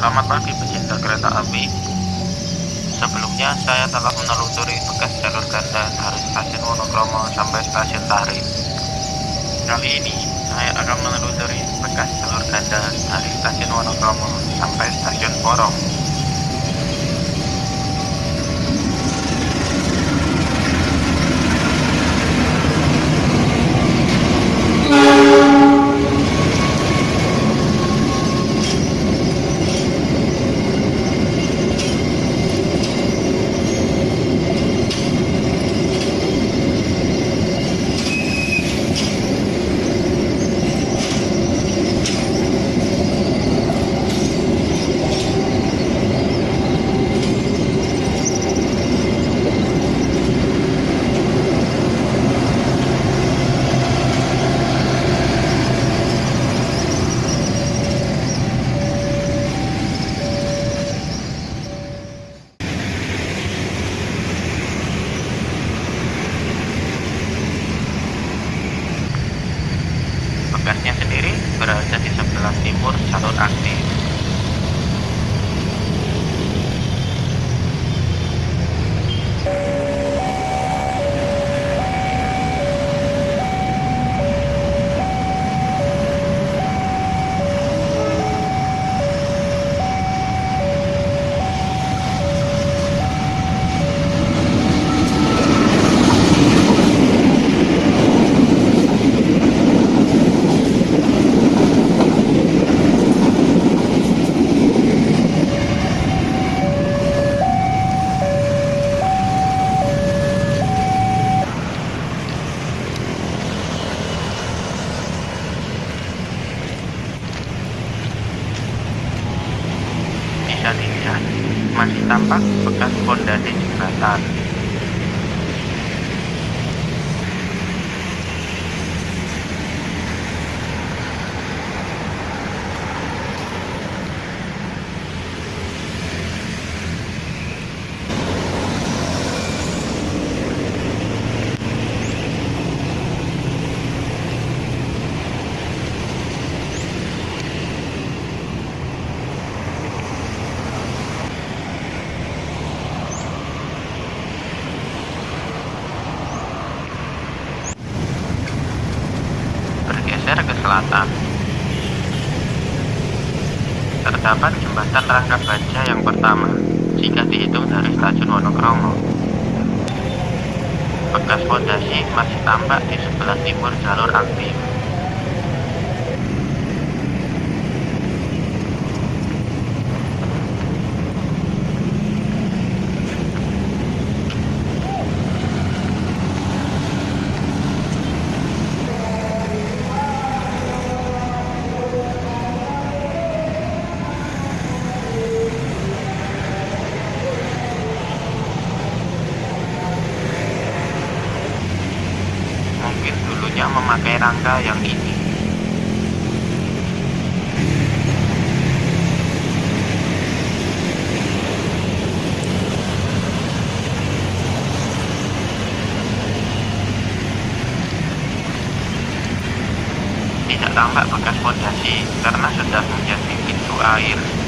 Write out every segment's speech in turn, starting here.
Selamat pagi pecinta kereta api. Sebelumnya saya telah menelusuri bekas jalur ganda dari stasiun Wonokromo sampai stasiun Tahri. Kali ini saya akan menelusuri bekas jalur ganda dari stasiun Wonokromo sampai stasiun Porong. Masih tampak bekas pondasi jembatan. Selatan. Terdapat jembatan rangka baja yang pertama jika dihitung dari stasiun Wonokromo. Bekas fondasi masih tampak di sebelah timur jalur aktif. Mungkin dulunya memakai rangka yang ini. Tidak tampak bekas fondasi karena sudah menjadi pintu air.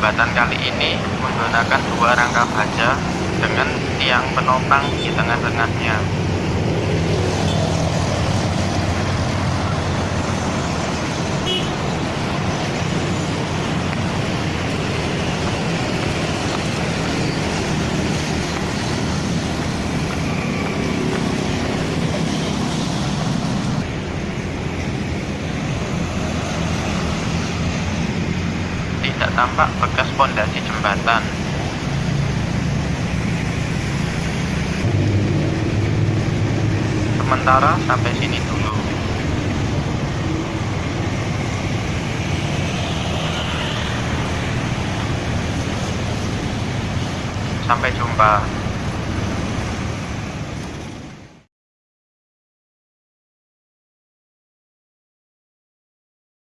jembatan kali ini menggunakan dua rangka baja dengan tiang penopang di tengah-tengahnya. Tampak bekas pondasi jembatan. Sementara sampai sini dulu. Sampai jumpa.